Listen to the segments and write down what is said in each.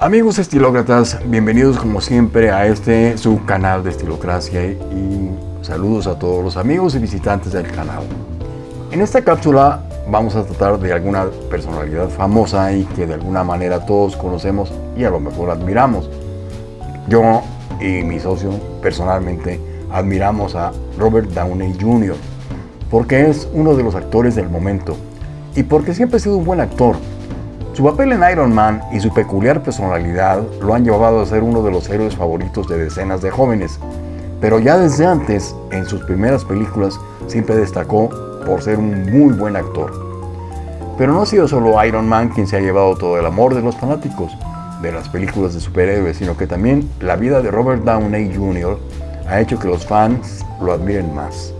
Amigos estilócratas, bienvenidos como siempre a este su canal de Estilocracia y saludos a todos los amigos y visitantes del canal. En esta cápsula vamos a tratar de alguna personalidad famosa y que de alguna manera todos conocemos y a lo mejor admiramos. Yo y mi socio personalmente admiramos a Robert Downey Jr. porque es uno de los actores del momento y porque siempre ha sido un buen actor. Su papel en Iron Man y su peculiar personalidad lo han llevado a ser uno de los héroes favoritos de decenas de jóvenes, pero ya desde antes, en sus primeras películas, siempre destacó por ser un muy buen actor. Pero no ha sido solo Iron Man quien se ha llevado todo el amor de los fanáticos de las películas de superhéroes, sino que también la vida de Robert Downey Jr. ha hecho que los fans lo admiren más.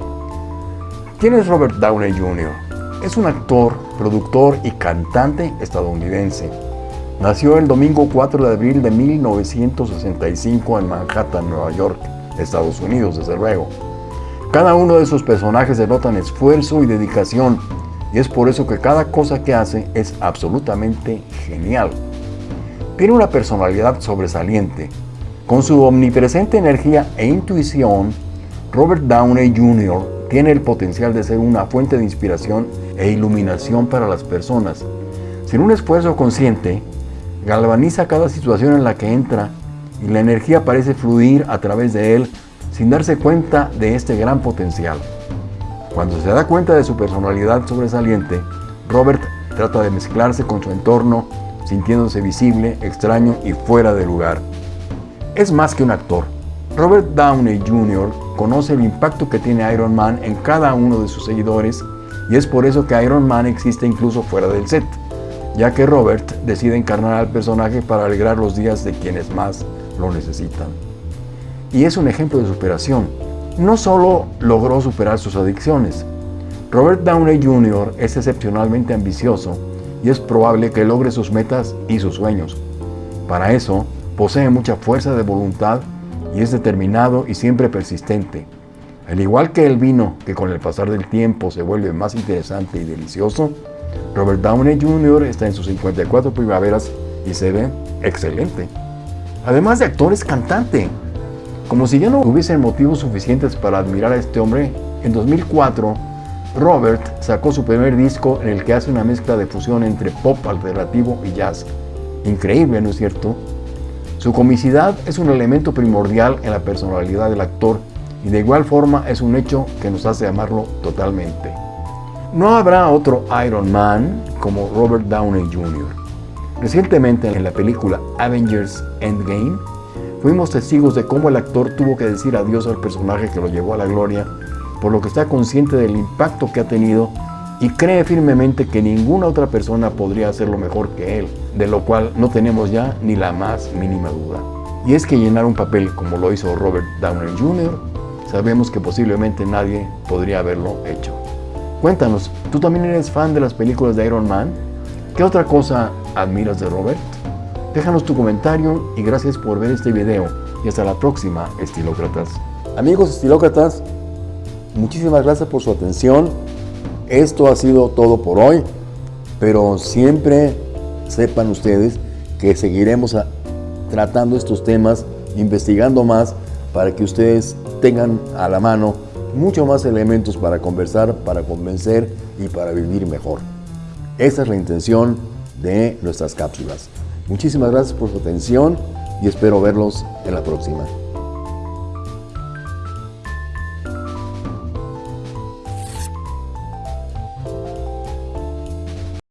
¿Quién es Robert Downey Jr.? Es un actor, productor y cantante estadounidense. Nació el domingo 4 de abril de 1965 en Manhattan, Nueva York, Estados Unidos, desde luego. Cada uno de sus personajes denotan esfuerzo y dedicación, y es por eso que cada cosa que hace es absolutamente genial. Tiene una personalidad sobresaliente. Con su omnipresente energía e intuición, Robert Downey Jr. tiene el potencial de ser una fuente de inspiración e iluminación para las personas. Sin un esfuerzo consciente, galvaniza cada situación en la que entra y la energía parece fluir a través de él sin darse cuenta de este gran potencial. Cuando se da cuenta de su personalidad sobresaliente, Robert trata de mezclarse con su entorno, sintiéndose visible, extraño y fuera de lugar. Es más que un actor. Robert Downey Jr. conoce el impacto que tiene Iron Man en cada uno de sus seguidores y es por eso que Iron Man existe incluso fuera del set, ya que Robert decide encarnar al personaje para alegrar los días de quienes más lo necesitan y es un ejemplo de superación. No solo logró superar sus adicciones, Robert Downey Jr. es excepcionalmente ambicioso y es probable que logre sus metas y sus sueños. Para eso, posee mucha fuerza de voluntad y es determinado y siempre persistente. Al igual que el vino, que con el pasar del tiempo se vuelve más interesante y delicioso, Robert Downey Jr. está en sus 54 primaveras y se ve excelente. Además de actor, es cantante. Como si ya no hubiesen motivos suficientes para admirar a este hombre, en 2004 Robert sacó su primer disco en el que hace una mezcla de fusión entre pop alternativo y jazz. Increíble, ¿no es cierto? Su comicidad es un elemento primordial en la personalidad del actor y de igual forma es un hecho que nos hace amarlo totalmente. No habrá otro Iron Man como Robert Downey Jr. Recientemente en la película Avengers Endgame, Fuimos testigos de cómo el actor tuvo que decir adiós al personaje que lo llevó a la gloria, por lo que está consciente del impacto que ha tenido y cree firmemente que ninguna otra persona podría hacerlo mejor que él, de lo cual no tenemos ya ni la más mínima duda. Y es que llenar un papel como lo hizo Robert Downey Jr., sabemos que posiblemente nadie podría haberlo hecho. Cuéntanos, ¿tú también eres fan de las películas de Iron Man? ¿Qué otra cosa admiras de Robert? Déjanos tu comentario y gracias por ver este video. Y hasta la próxima, estilócratas. Amigos estilócratas, muchísimas gracias por su atención. Esto ha sido todo por hoy, pero siempre sepan ustedes que seguiremos tratando estos temas, investigando más, para que ustedes tengan a la mano mucho más elementos para conversar, para convencer y para vivir mejor. Esa es la intención de nuestras cápsulas. Muchísimas gracias por su atención y espero verlos en la próxima.